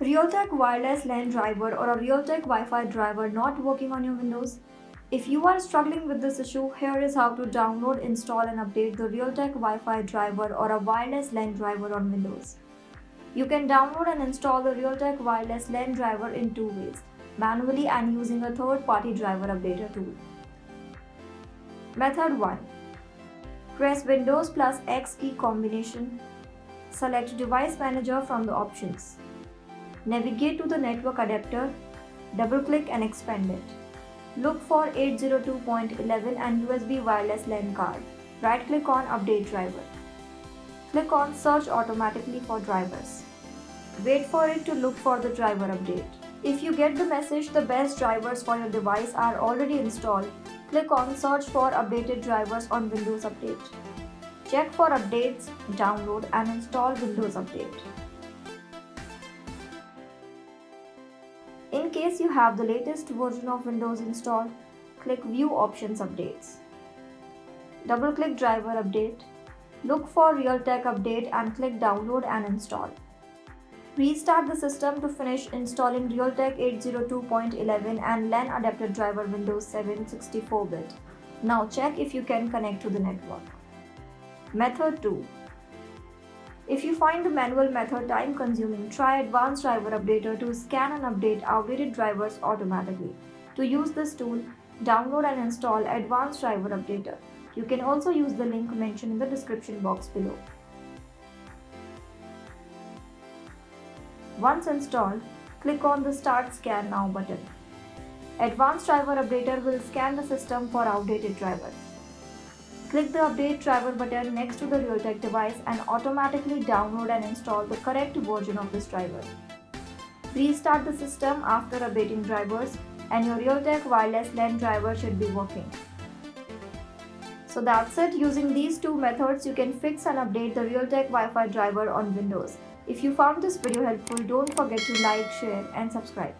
Realtek wireless LAN driver or a Realtek Wi-Fi driver not working on your Windows? If you are struggling with this issue, here is how to download, install and update the Realtek Wi-Fi driver or a wireless LAN driver on Windows. You can download and install the Realtek wireless LAN driver in two ways, manually and using a third-party driver updater tool. Method 1. Press Windows plus X key combination. Select Device Manager from the options. Navigate to the network adapter, double-click and expand it. Look for 802.11n USB wireless LAN card. Right-click on Update Driver. Click on Search automatically for drivers. Wait for it to look for the driver update. If you get the message the best drivers for your device are already installed, click on Search for updated drivers on Windows Update. Check for updates, download and install Windows Update. In case you have the latest version of Windows installed, click View Options Updates. Double-click Driver Update. Look for Realtek Update and click Download and Install. Restart the system to finish installing Realtek 802.11 and LAN adapter driver Windows 7 64-bit. Now check if you can connect to the network. Method 2 if you find the manual method time consuming, try Advanced Driver Updater to scan and update outdated drivers automatically. To use this tool, download and install Advanced Driver Updater. You can also use the link mentioned in the description box below. Once installed, click on the Start Scan Now button. Advanced Driver Updater will scan the system for outdated drivers. Click the Update Driver button next to the Realtek device and automatically download and install the correct version of this driver. Restart the system after updating drivers and your Realtek wireless LAN driver should be working. So that's it. Using these two methods, you can fix and update the Realtek Wi-Fi driver on Windows. If you found this video helpful, don't forget to like, share and subscribe.